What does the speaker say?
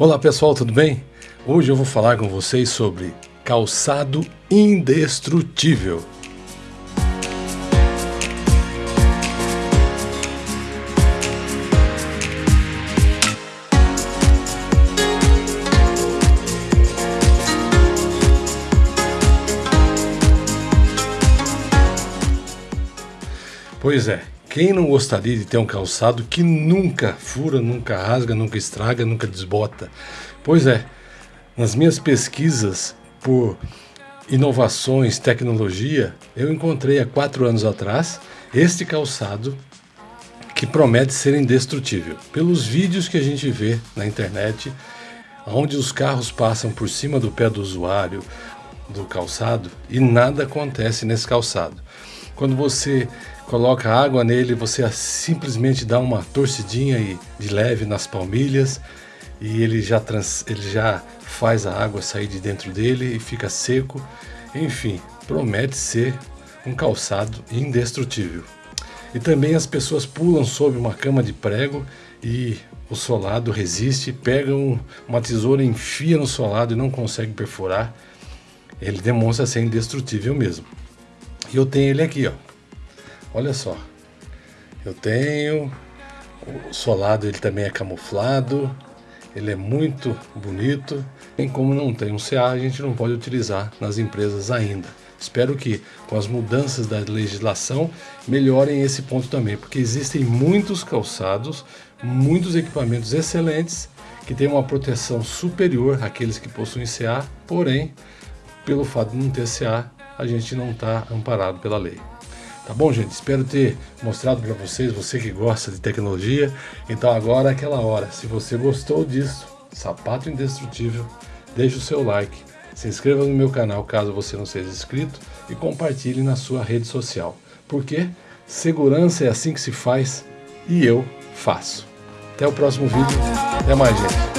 Olá pessoal, tudo bem? Hoje eu vou falar com vocês sobre calçado indestrutível. Pois é, quem não gostaria de ter um calçado que nunca fura, nunca rasga, nunca estraga, nunca desbota? Pois é, nas minhas pesquisas por inovações, tecnologia, eu encontrei há quatro anos atrás este calçado que promete ser indestrutível. Pelos vídeos que a gente vê na internet, onde os carros passam por cima do pé do usuário, do calçado, e nada acontece nesse calçado. Quando você coloca água nele, você simplesmente dá uma torcidinha e de leve nas palmilhas e ele já, trans, ele já faz a água sair de dentro dele e fica seco. Enfim, promete ser um calçado indestrutível. E também as pessoas pulam sobre uma cama de prego e o solado resiste, pega um, uma tesoura, enfia no solado e não consegue perfurar. Ele demonstra ser indestrutível mesmo. E eu tenho ele aqui, ó. Olha só. Eu tenho o solado, ele também é camuflado. Ele é muito bonito. Tem como não tem um CA, a gente não pode utilizar nas empresas ainda. Espero que com as mudanças da legislação melhorem esse ponto também, porque existem muitos calçados, muitos equipamentos excelentes que têm uma proteção superior àqueles que possuem CA, porém, pelo fato de não ter CA, a gente não está amparado pela lei. Tá bom, gente? Espero ter mostrado para vocês, você que gosta de tecnologia. Então agora é aquela hora. Se você gostou disso, sapato indestrutível, deixe o seu like, se inscreva no meu canal caso você não seja inscrito e compartilhe na sua rede social. Porque segurança é assim que se faz e eu faço. Até o próximo vídeo. Até mais, gente.